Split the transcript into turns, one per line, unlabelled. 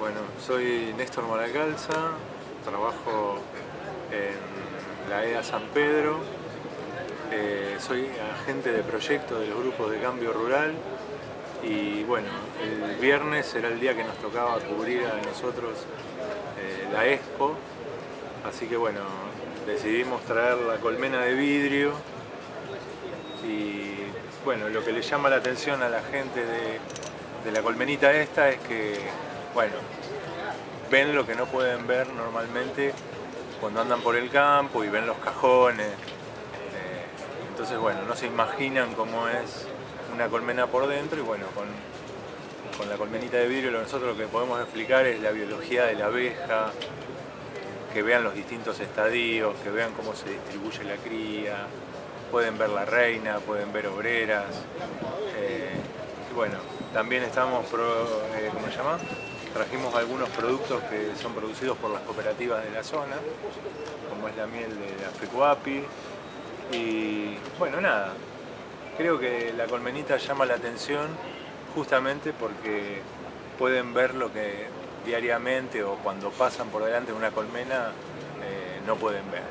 Bueno, soy Néstor Moracalza, trabajo en la EA San Pedro, eh, soy agente de proyecto de los grupos de cambio rural. Y bueno, el viernes será el día que nos tocaba cubrir a nosotros eh, la Expo, así que bueno, decidimos traer la colmena de vidrio. Y bueno, lo que le llama la atención a la gente de, la colmenita esta es que, bueno, ven lo que no pueden ver normalmente cuando andan por el campo y ven los cajones. Eh, entonces, bueno, no se imaginan cómo es una colmena por dentro y bueno, con, la colmenita de vidrio nosotros lo que podemos explicar es la biología de la abeja, que vean los distintos estadios, que vean cómo se distribuye la cría, pueden ver la reina, pueden ver obreras. Eh, y bueno, también estamos, eh, ¿cómo se llama? Trajimos algunos productos que son producidos por las cooperativas de la zona, como es la miel de la Fecuapi. Y bueno, nada, creo que la colmenita llama la atención justamente porque pueden ver lo que diariamente o cuando pasan por delante de una colmena eh, no pueden ver.